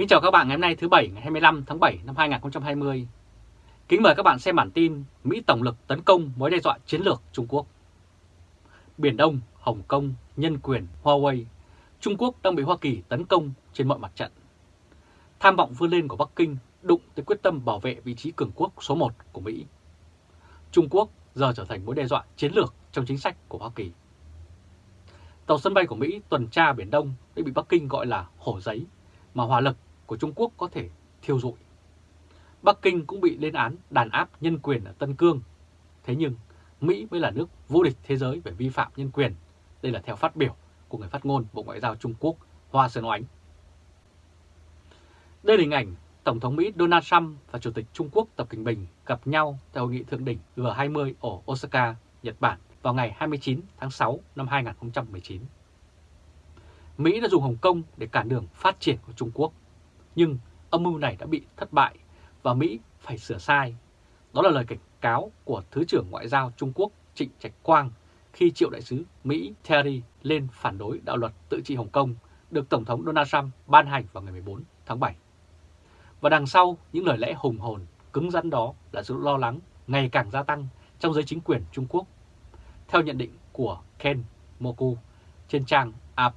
Kính chào các bạn ngày hôm nay thứ Bảy ngày 25 tháng 7 năm 2020. Kính mời các bạn xem bản tin Mỹ tổng lực tấn công mối đe dọa chiến lược Trung Quốc. Biển Đông, Hồng Kông, nhân quyền, Huawei, Trung Quốc đang bị Hoa Kỳ tấn công trên mọi mặt trận. Tham vọng vươn lên của Bắc Kinh đụng tới quyết tâm bảo vệ vị trí cường quốc số 1 của Mỹ. Trung Quốc giờ trở thành mối đe dọa chiến lược trong chính sách của Hoa Kỳ. Tàu sân bay của Mỹ tuần tra Biển Đông đã bị Bắc Kinh gọi là hổ giấy, mà hỏa lực của Trung Quốc có thể thiêu rụi. Bắc Kinh cũng bị lên án đàn áp nhân quyền ở Tân Cương. Thế nhưng, Mỹ mới là nước vô địch thế giới về vi phạm nhân quyền. Đây là theo phát biểu của người phát ngôn Bộ Ngoại giao Trung Quốc Hoa Sơn Oánh. Đây là hình ảnh Tổng thống Mỹ Donald Trump và Chủ tịch Trung Quốc Tập Cận Bình gặp nhau tại hội nghị thượng đỉnh G20 ở Osaka, Nhật Bản vào ngày 29 tháng 6 năm 2019. Mỹ đã dùng Hồng Kông để cản đường phát triển của Trung Quốc, nhưng âm mưu này đã bị thất bại và Mỹ phải sửa sai. Đó là lời cảnh cáo của Thứ trưởng Ngoại giao Trung Quốc Trịnh Trạch Quang khi triệu đại sứ Mỹ Terry lên phản đối đạo luật tự trị Hồng Kông được Tổng thống Donald Trump ban hành vào ngày 14 tháng 7. Và đằng sau những lời lẽ hùng hồn, cứng rắn đó là sự lo lắng ngày càng gia tăng trong giới chính quyền Trung Quốc. Theo nhận định của Ken Moku trên trang AP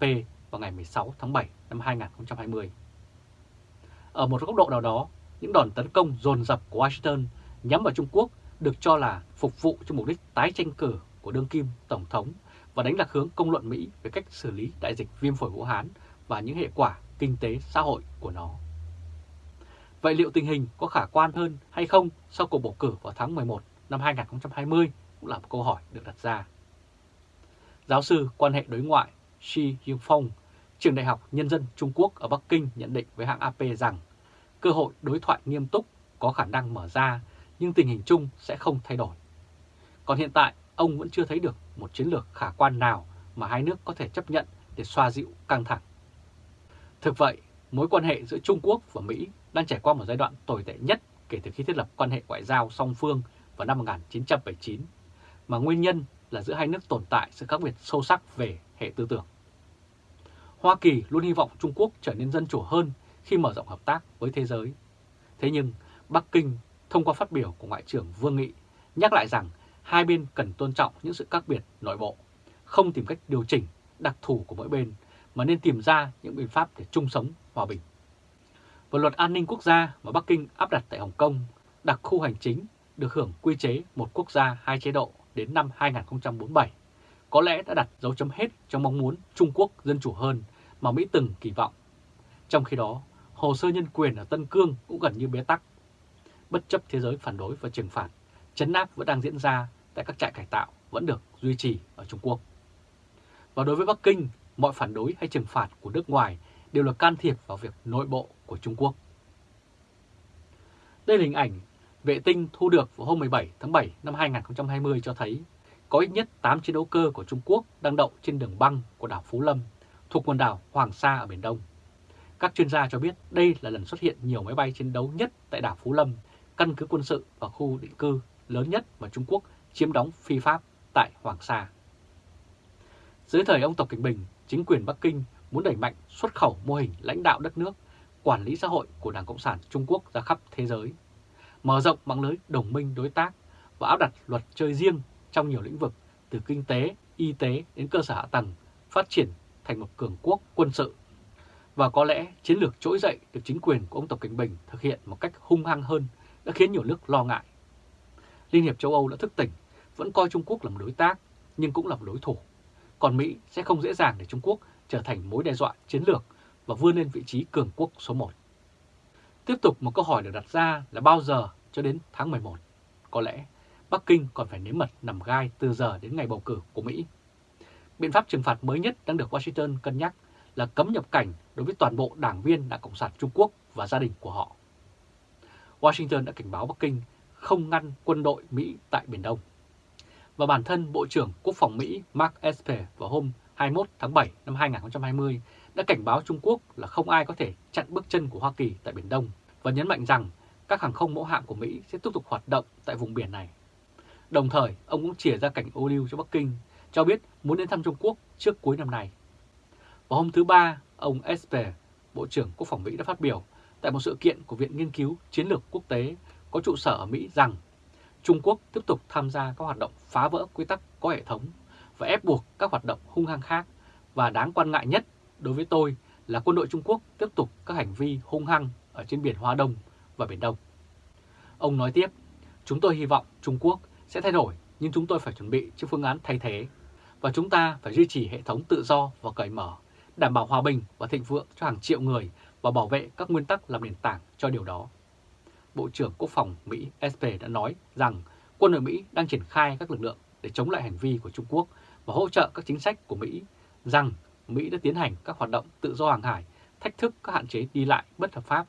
vào ngày 16 tháng 7 năm 2020. Ở một góc độ nào đó, những đòn tấn công dồn dập của Washington nhắm vào Trung Quốc được cho là phục vụ cho mục đích tái tranh cử của đương kim Tổng thống và đánh lạc hướng công luận Mỹ về cách xử lý đại dịch viêm phổi Vũ Hán và những hệ quả kinh tế xã hội của nó. Vậy liệu tình hình có khả quan hơn hay không sau cuộc bầu cử vào tháng 11 năm 2020 cũng là một câu hỏi được đặt ra. Giáo sư quan hệ đối ngoại Shi Yingfong, trường đại học Nhân dân Trung Quốc ở Bắc Kinh nhận định với hãng AP rằng cơ hội đối thoại nghiêm túc có khả năng mở ra nhưng tình hình chung sẽ không thay đổi. Còn hiện tại, ông vẫn chưa thấy được một chiến lược khả quan nào mà hai nước có thể chấp nhận để xoa dịu căng thẳng. Thực vậy, mối quan hệ giữa Trung Quốc và Mỹ đang trải qua một giai đoạn tồi tệ nhất kể từ khi thiết lập quan hệ ngoại giao song phương vào năm 1979, mà nguyên nhân là giữa hai nước tồn tại sự khác biệt sâu sắc về hệ tư tưởng. Hoa Kỳ luôn hy vọng Trung Quốc trở nên dân chủ hơn khi mở rộng hợp tác với thế giới. Thế nhưng Bắc Kinh thông qua phát biểu của Ngoại trưởng Vương Nghị nhắc lại rằng hai bên cần tôn trọng những sự khác biệt nội bộ, không tìm cách điều chỉnh đặc thù của mỗi bên, mà nên tìm ra những biện pháp để chung sống hòa bình. Và luật an ninh quốc gia mà Bắc Kinh áp đặt tại Hồng Kông, đặc khu hành chính được hưởng quy chế một quốc gia hai chế độ đến năm 2047, có lẽ đã đặt dấu chấm hết trong mong muốn Trung Quốc dân chủ hơn mà Mỹ từng kỳ vọng. Trong khi đó, hồ sơ nhân quyền ở Tân Cương cũng gần như bế tắc. Bất chấp thế giới phản đối và trừng phạt, chấn áp vẫn đang diễn ra tại các trại cải tạo vẫn được duy trì ở Trung Quốc. Và đối với Bắc Kinh, mọi phản đối hay trừng phạt của nước ngoài đều là can thiệp vào việc nội bộ của Trung Quốc. Đây là hình ảnh vệ tinh thu được vào hôm 17 tháng 7 năm 2020 cho thấy có ít nhất 8 chiến đấu cơ của Trung Quốc đang đậu trên đường băng của đảo Phú Lâm thuộc quần đảo Hoàng Sa ở Biển Đông. Các chuyên gia cho biết đây là lần xuất hiện nhiều máy bay chiến đấu nhất tại đảo Phú Lâm, căn cứ quân sự và khu định cư lớn nhất mà Trung Quốc chiếm đóng phi pháp tại Hoàng Sa. Dưới thời ông Tập Cảnh Bình, chính quyền Bắc Kinh muốn đẩy mạnh xuất khẩu mô hình lãnh đạo đất nước, quản lý xã hội của Đảng Cộng sản Trung Quốc ra khắp thế giới, mở rộng mạng lưới đồng minh đối tác và áp đặt luật chơi riêng trong nhiều lĩnh vực từ kinh tế, y tế đến cơ sở hạ tầng, phát triển thành một cường quốc quân sự. Và có lẽ chiến lược trỗi dậy được chính quyền của ông Tập Cảnh Bình thực hiện một cách hung hăng hơn đã khiến nhiều nước lo ngại. Liên hiệp châu Âu đã thức tỉnh, vẫn coi Trung Quốc là một đối tác nhưng cũng là một đối thủ. Còn Mỹ sẽ không dễ dàng để Trung Quốc trở thành mối đe dọa chiến lược và vươn lên vị trí cường quốc số 1. Tiếp tục một câu hỏi được đặt ra là bao giờ cho đến tháng 11? Có lẽ Bắc Kinh còn phải nếm mật nằm gai từ giờ đến ngày bầu cử của Mỹ. Biện pháp trừng phạt mới nhất đang được Washington cân nhắc là cấm nhập cảnh đối với toàn bộ đảng viên Đảng Cộng sản Trung Quốc và gia đình của họ. Washington đã cảnh báo Bắc Kinh không ngăn quân đội Mỹ tại Biển Đông. Và bản thân Bộ trưởng Quốc phòng Mỹ Mark Esper vào hôm 21 tháng 7 năm 2020 đã cảnh báo Trung Quốc là không ai có thể chặn bước chân của Hoa Kỳ tại Biển Đông và nhấn mạnh rằng các hàng không mẫu hạm của Mỹ sẽ tiếp tục hoạt động tại vùng biển này. Đồng thời, ông cũng chỉ ra cảnh ô lưu cho Bắc Kinh, cho biết muốn đến thăm Trung Quốc trước cuối năm nay. Vào hôm thứ Ba, ông Esper, Bộ trưởng Quốc phòng Mỹ đã phát biểu tại một sự kiện của Viện Nghiên cứu Chiến lược Quốc tế có trụ sở ở Mỹ rằng Trung Quốc tiếp tục tham gia các hoạt động phá vỡ quy tắc có hệ thống và ép buộc các hoạt động hung hăng khác và đáng quan ngại nhất đối với tôi là quân đội Trung Quốc tiếp tục các hành vi hung hăng ở trên biển Hoa Đông và Biển Đông. Ông nói tiếp, chúng tôi hy vọng Trung Quốc sẽ thay đổi nhưng chúng tôi phải chuẩn bị cho phương án thay thế và chúng ta phải duy trì hệ thống tự do và cởi mở, đảm bảo hòa bình và thịnh vượng cho hàng triệu người và bảo vệ các nguyên tắc làm nền tảng cho điều đó. Bộ trưởng Quốc phòng Mỹ SP đã nói rằng quân đội Mỹ đang triển khai các lực lượng để chống lại hành vi của Trung Quốc và hỗ trợ các chính sách của Mỹ, rằng Mỹ đã tiến hành các hoạt động tự do hàng hải, thách thức các hạn chế đi lại bất hợp pháp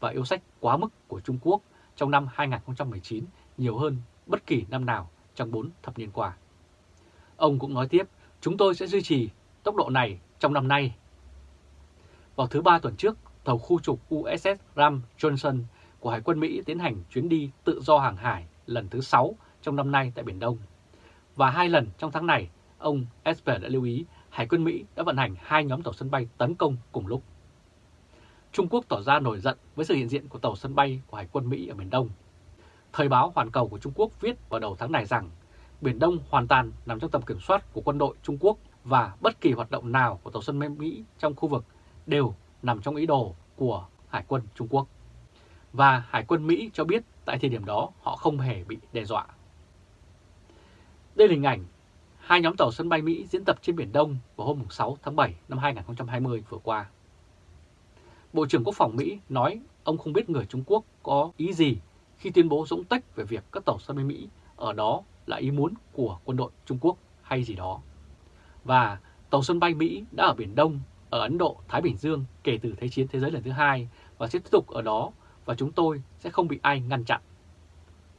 và yêu sách quá mức của Trung Quốc trong năm 2019 nhiều hơn bất kỳ năm nào trong 4 thập niên qua. Ông cũng nói tiếp, chúng tôi sẽ duy trì tốc độ này trong năm nay. Vào thứ ba tuần trước, tàu khu trục USS Ram Johnson của Hải quân Mỹ tiến hành chuyến đi tự do hàng hải lần thứ 6 trong năm nay tại Biển Đông. Và hai lần trong tháng này, ông Esper đã lưu ý Hải quân Mỹ đã vận hành hai nhóm tàu sân bay tấn công cùng lúc. Trung Quốc tỏ ra nổi giận với sự hiện diện của tàu sân bay của Hải quân Mỹ ở Biển Đông. Thời báo Hoàn Cầu của Trung Quốc viết vào đầu tháng này rằng Biển Đông hoàn toàn nằm trong tầm kiểm soát của quân đội Trung Quốc và bất kỳ hoạt động nào của tàu sân bay Mỹ trong khu vực đều nằm trong ý đồ của Hải quân Trung Quốc. Và Hải quân Mỹ cho biết tại thời điểm đó họ không hề bị đe dọa. Đây là hình ảnh hai nhóm tàu sân bay Mỹ diễn tập trên Biển Đông vào hôm 6 tháng 7 năm 2020 vừa qua. Bộ trưởng Quốc phòng Mỹ nói ông không biết người Trung Quốc có ý gì khi tuyên bố dũng tách về việc các tàu sân bay Mỹ ở đó là ý muốn của quân đội Trung Quốc hay gì đó. Và tàu sân bay Mỹ đã ở Biển Đông, ở Ấn Độ, Thái Bình Dương kể từ Thế chiến Thế giới lần thứ hai và sẽ tiếp tục ở đó và chúng tôi sẽ không bị ai ngăn chặn.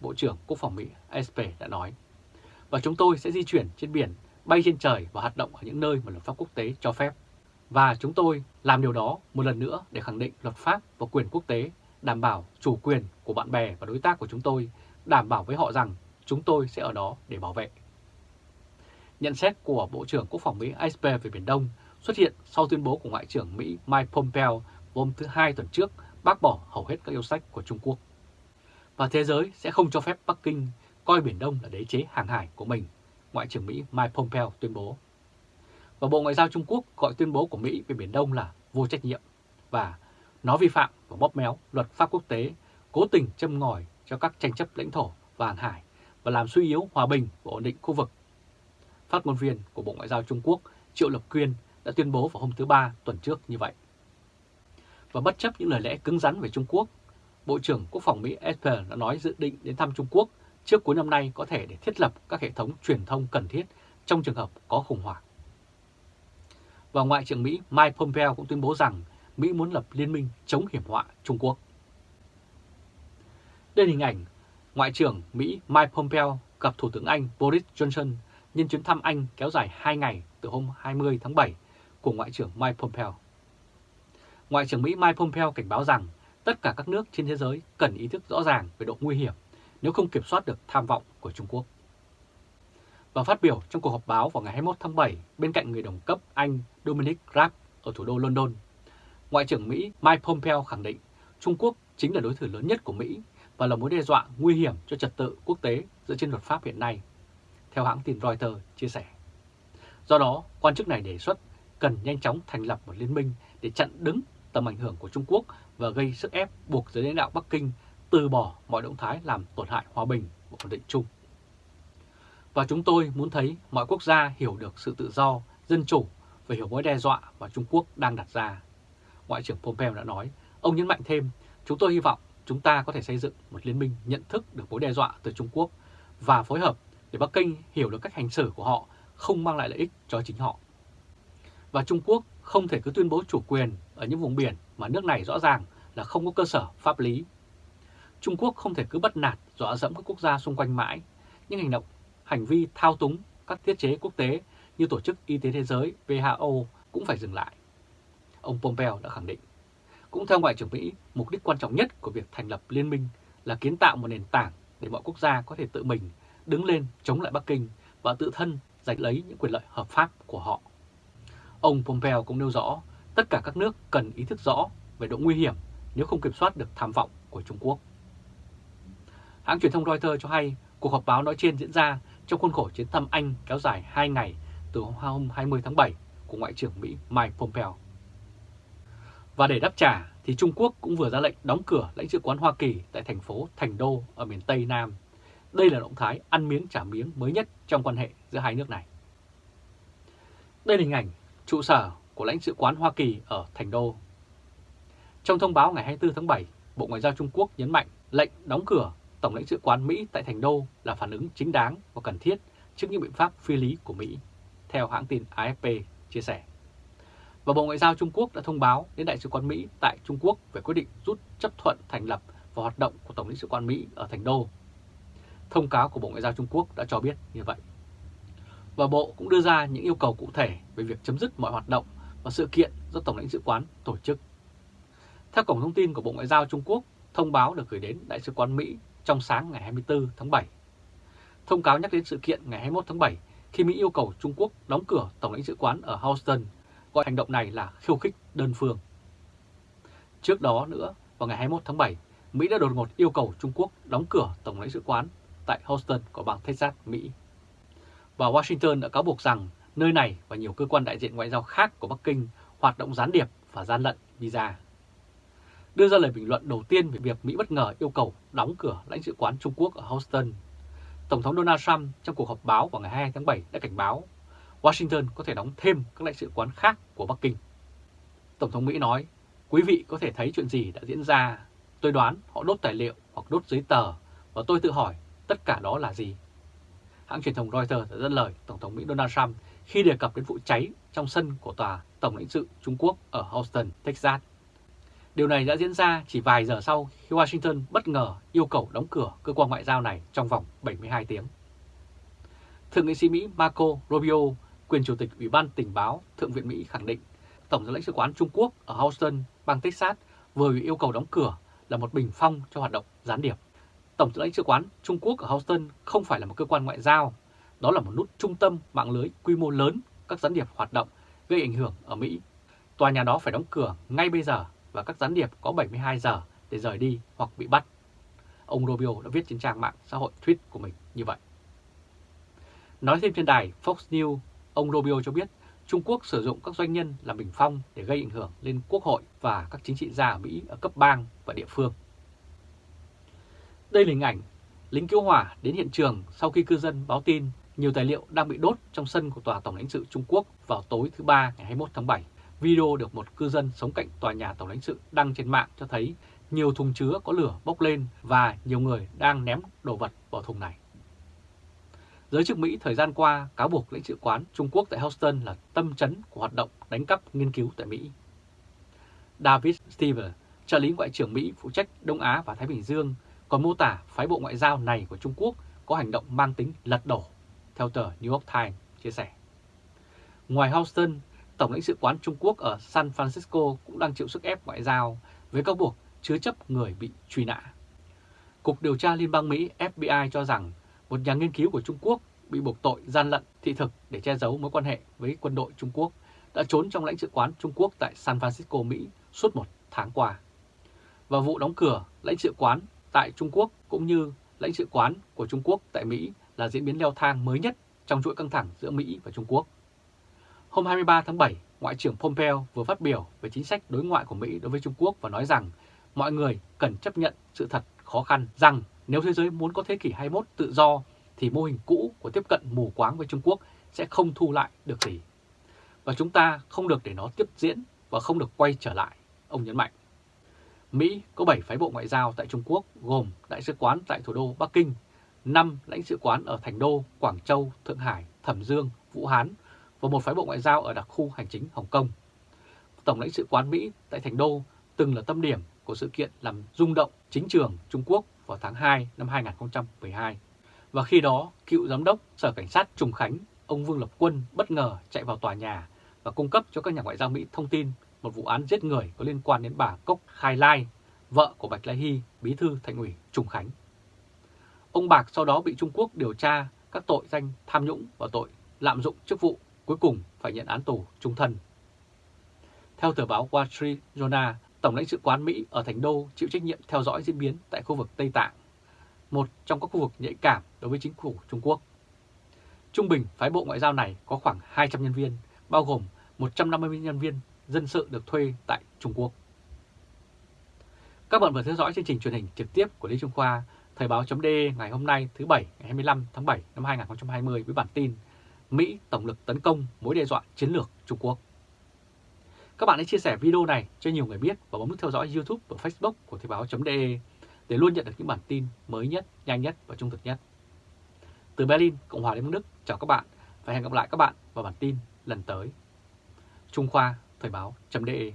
Bộ trưởng Quốc phòng Mỹ SP đã nói. Và chúng tôi sẽ di chuyển trên biển, bay trên trời và hoạt động ở những nơi mà luật pháp quốc tế cho phép. Và chúng tôi làm điều đó một lần nữa để khẳng định luật pháp và quyền quốc tế, đảm bảo chủ quyền của bạn bè và đối tác của chúng tôi, đảm bảo với họ rằng chúng tôi sẽ ở đó để bảo vệ. Nhận xét của Bộ trưởng Quốc phòng Mỹ Esper về Biển Đông xuất hiện sau tuyên bố của Ngoại trưởng Mỹ Mike Pompeo hôm thứ Hai tuần trước bác bỏ hầu hết các yêu sách của Trung Quốc. Và thế giới sẽ không cho phép Bắc Kinh coi Biển Đông là đế chế hàng hải của mình, Ngoại trưởng Mỹ Mike Pompeo tuyên bố. Và Bộ Ngoại giao Trung Quốc gọi tuyên bố của Mỹ về Biển Đông là vô trách nhiệm và nó vi phạm và bóp méo luật pháp quốc tế, cố tình châm ngòi cho các tranh chấp lãnh thổ và hàng hải và làm suy yếu hòa bình và ổn định khu vực. Phát ngôn viên của Bộ Ngoại giao Trung Quốc Triệu Lập Quyên đã tuyên bố vào hôm thứ Ba tuần trước như vậy. Và bất chấp những lời lẽ cứng rắn về Trung Quốc, Bộ trưởng Quốc phòng Mỹ Esper đã nói dự định đến thăm Trung Quốc trước cuối năm nay có thể để thiết lập các hệ thống truyền thông cần thiết trong trường hợp có khủng hoảng. Và Ngoại trưởng Mỹ Mike Pompeo cũng tuyên bố rằng Mỹ muốn lập liên minh chống hiểm họa Trung Quốc. Đây là hình ảnh Ngoại trưởng Mỹ Mike Pompeo gặp Thủ tướng Anh Boris Johnson nhân chuyến thăm Anh kéo dài 2 ngày từ hôm 20 tháng 7 của Ngoại trưởng Mike Pompeo. Ngoại trưởng Mỹ Mike Pompeo cảnh báo rằng tất cả các nước trên thế giới cần ý thức rõ ràng về độ nguy hiểm nếu không kiểm soát được tham vọng của Trung Quốc. Và phát biểu trong cuộc họp báo vào ngày 21 tháng 7 bên cạnh người đồng cấp Anh Dominic Raab ở thủ đô London, Ngoại trưởng Mỹ Mike Pompeo khẳng định Trung Quốc chính là đối thủ lớn nhất của Mỹ và là mối đe dọa nguy hiểm cho trật tự quốc tế dựa trên luật pháp hiện nay, theo hãng tin Reuters chia sẻ. Do đó, quan chức này đề xuất cần nhanh chóng thành lập một liên minh để chặn đứng tầm ảnh hưởng của Trung Quốc và gây sức ép buộc giới lãnh đạo Bắc Kinh từ bỏ mọi động thái làm tổn hại hòa bình và ổn định chung. Và chúng tôi muốn thấy mọi quốc gia hiểu được sự tự do, dân chủ và hiểu mối đe dọa mà Trung Quốc đang đặt ra. Ngoại trưởng Pompeo đã nói, ông nhấn mạnh thêm, chúng tôi hy vọng chúng ta có thể xây dựng một liên minh nhận thức được mối đe dọa từ Trung Quốc và phối hợp để Bắc Kinh hiểu được cách hành xử của họ không mang lại lợi ích cho chính họ. Và Trung Quốc không thể cứ tuyên bố chủ quyền ở những vùng biển mà nước này rõ ràng là không có cơ sở pháp lý. Trung Quốc không thể cứ bất nạt dọa dẫm các quốc gia xung quanh mãi, những hành động, hành vi thao túng các thiết chế quốc tế như Tổ chức Y tế Thế giới WHO cũng phải dừng lại. Ông Pompeo đã khẳng định. Cũng theo Ngoại trưởng Mỹ, mục đích quan trọng nhất của việc thành lập liên minh là kiến tạo một nền tảng để mọi quốc gia có thể tự mình đứng lên chống lại Bắc Kinh và tự thân giành lấy những quyền lợi hợp pháp của họ. Ông Pompeo cũng nêu rõ tất cả các nước cần ý thức rõ về độ nguy hiểm nếu không kiểm soát được tham vọng của Trung Quốc. Hãng truyền thông Reuters cho hay cuộc họp báo nói trên diễn ra trong khuôn khổ chuyến thăm Anh kéo dài 2 ngày từ hôm 20 tháng 7 của Ngoại trưởng Mỹ Mike Pompeo. Và để đáp trả thì Trung Quốc cũng vừa ra lệnh đóng cửa lãnh sự quán Hoa Kỳ tại thành phố Thành Đô ở miền Tây Nam. Đây là động thái ăn miếng trả miếng mới nhất trong quan hệ giữa hai nước này. Đây là hình ảnh trụ sở của lãnh sự quán Hoa Kỳ ở Thành Đô. Trong thông báo ngày 24 tháng 7, Bộ Ngoại giao Trung Quốc nhấn mạnh lệnh đóng cửa Tổng lãnh sự quán Mỹ tại Thành Đô là phản ứng chính đáng và cần thiết trước những biện pháp phi lý của Mỹ, theo hãng tin AFP chia sẻ. Và Bộ Ngoại giao Trung Quốc đã thông báo đến Đại sứ quán Mỹ tại Trung Quốc về quyết định rút chấp thuận thành lập và hoạt động của Tổng lãnh sự quán Mỹ ở Thành Đô. Thông cáo của Bộ Ngoại giao Trung Quốc đã cho biết như vậy. Và Bộ cũng đưa ra những yêu cầu cụ thể về việc chấm dứt mọi hoạt động và sự kiện do Tổng lãnh sự quán tổ chức. Theo cổng thông tin của Bộ Ngoại giao Trung Quốc, thông báo được gửi đến Đại sứ quán Mỹ trong sáng ngày 24 tháng 7. Thông cáo nhắc đến sự kiện ngày 21 tháng 7 khi Mỹ yêu cầu Trung Quốc đóng cửa Tổng lãnh sự quán ở Houston, gọi hành động này là khiêu khích đơn phương. Trước đó nữa, vào ngày 21 tháng 7, Mỹ đã đột ngột yêu cầu Trung Quốc đóng cửa Tổng lãnh sự quán tại Houston của bang Texas, Mỹ. Và Washington đã cáo buộc rằng nơi này và nhiều cơ quan đại diện ngoại giao khác của Bắc Kinh hoạt động gián điệp và gian lận visa đưa ra lời bình luận đầu tiên về việc Mỹ bất ngờ yêu cầu đóng cửa lãnh sự quán Trung Quốc ở Houston. Tổng thống Donald Trump trong cuộc họp báo vào ngày 2 tháng 7 đã cảnh báo Washington có thể đóng thêm các lãnh sự quán khác của Bắc Kinh. Tổng thống Mỹ nói, quý vị có thể thấy chuyện gì đã diễn ra. Tôi đoán họ đốt tài liệu hoặc đốt giấy tờ và tôi tự hỏi tất cả đó là gì. Hãng truyền thông Reuters đã dẫn lời Tổng thống Mỹ Donald Trump khi đề cập đến vụ cháy trong sân của tòa Tổng lãnh sự Trung Quốc ở Houston, Texas Điều này đã diễn ra chỉ vài giờ sau khi Washington bất ngờ yêu cầu đóng cửa cơ quan ngoại giao này trong vòng 72 tiếng. Thượng nghị sĩ Mỹ Marco Rubio, quyền chủ tịch Ủy ban tình báo Thượng viện Mỹ khẳng định Tổng lãnh sự quán Trung Quốc ở Houston, bang Texas vừa bị yêu cầu đóng cửa là một bình phong cho hoạt động gián điệp. Tổng lãnh sự quán Trung Quốc ở Houston không phải là một cơ quan ngoại giao, đó là một nút trung tâm mạng lưới quy mô lớn các gián điệp hoạt động gây ảnh hưởng ở Mỹ. Tòa nhà đó phải đóng cửa ngay bây giờ và các gián điệp có 72 giờ để rời đi hoặc bị bắt. Ông Rubio đã viết trên trang mạng xã hội tweet của mình như vậy. Nói thêm trên đài Fox News, ông Rubio cho biết, Trung Quốc sử dụng các doanh nhân làm bình phong để gây ảnh hưởng lên quốc hội và các chính trị gia ở Mỹ ở cấp bang và địa phương. Đây là hình ảnh lính cứu hỏa đến hiện trường sau khi cư dân báo tin nhiều tài liệu đang bị đốt trong sân của Tòa Tổng lãnh sự Trung Quốc vào tối thứ Ba ngày 21 tháng 7 Video được một cư dân sống cạnh tòa nhà tổng lãnh sự đăng trên mạng cho thấy nhiều thùng chứa có lửa bốc lên và nhiều người đang ném đồ vật vào thùng này. Giới chức Mỹ thời gian qua cáo buộc lãnh sự quán Trung Quốc tại Houston là tâm chấn của hoạt động đánh cắp nghiên cứu tại Mỹ. David Stever, trợ lý Ngoại trưởng Mỹ phụ trách Đông Á và Thái Bình Dương, còn mô tả phái bộ ngoại giao này của Trung Quốc có hành động mang tính lật đổ, theo tờ New York Times chia sẻ. Ngoài Houston, Tổng lãnh sự quán Trung Quốc ở San Francisco cũng đang chịu sức ép ngoại giao với cáo buộc chứa chấp người bị truy nã. Cục điều tra Liên bang Mỹ FBI cho rằng một nhà nghiên cứu của Trung Quốc bị buộc tội gian lận thị thực để che giấu mối quan hệ với quân đội Trung Quốc đã trốn trong lãnh sự quán Trung Quốc tại San Francisco, Mỹ suốt một tháng qua. Và vụ đóng cửa lãnh sự quán tại Trung Quốc cũng như lãnh sự quán của Trung Quốc tại Mỹ là diễn biến leo thang mới nhất trong chuỗi căng thẳng giữa Mỹ và Trung Quốc. Hôm 23 tháng 7, Ngoại trưởng Pompeo vừa phát biểu về chính sách đối ngoại của Mỹ đối với Trung Quốc và nói rằng mọi người cần chấp nhận sự thật khó khăn rằng nếu thế giới muốn có thế kỷ 21 tự do thì mô hình cũ của tiếp cận mù quáng với Trung Quốc sẽ không thu lại được gì. Và chúng ta không được để nó tiếp diễn và không được quay trở lại, ông nhấn mạnh. Mỹ có 7 phái bộ ngoại giao tại Trung Quốc gồm Đại sứ quán tại thủ đô Bắc Kinh, 5 lãnh sự quán ở Thành Đô, Quảng Châu, Thượng Hải, Thẩm Dương, Vũ Hán và một phái bộ ngoại giao ở đặc khu hành chính Hồng Kông. Tổng lãnh sự quán Mỹ tại Thành Đô từng là tâm điểm của sự kiện làm rung động chính trường Trung Quốc vào tháng 2 năm 2012. Và khi đó, cựu giám đốc Sở Cảnh sát Trùng Khánh, ông Vương Lập Quân bất ngờ chạy vào tòa nhà và cung cấp cho các nhà ngoại giao Mỹ thông tin một vụ án giết người có liên quan đến bà Cốc Khai Lai, vợ của Bạch Lai Hy, bí thư thành ủy Trùng Khánh. Ông Bạc sau đó bị Trung Quốc điều tra các tội danh tham nhũng và tội lạm dụng chức vụ cuối cùng phải nhận án tù trung thân. Theo tờ báo Wall Street Journal, Tổng lãnh sự quán Mỹ ở Thành Đô chịu trách nhiệm theo dõi diễn biến tại khu vực Tây Tạng, một trong các khu vực nhạy cảm đối với chính phủ Trung Quốc. Trung bình, phái bộ ngoại giao này có khoảng 200 nhân viên, bao gồm 150 nhân viên dân sự được thuê tại Trung Quốc. Các bạn vừa theo dõi chương trình truyền hình trực tiếp của Lý Trung Khoa, Thời báo.de ngày hôm nay thứ Bảy ngày 25 tháng 7 năm 2020 với bản tin Mỹ tổng lực tấn công mối đe dọa chiến lược Trung Quốc. Các bạn hãy chia sẻ video này cho nhiều người biết và bấm nút theo dõi YouTube và Facebook của Thời báo.de để luôn nhận được những bản tin mới nhất, nhanh nhất và trung thực nhất. Từ Berlin, Cộng hòa Liên bang Đức, chào các bạn và hẹn gặp lại các bạn vào bản tin lần tới. Trung Khoa, Thời báo.de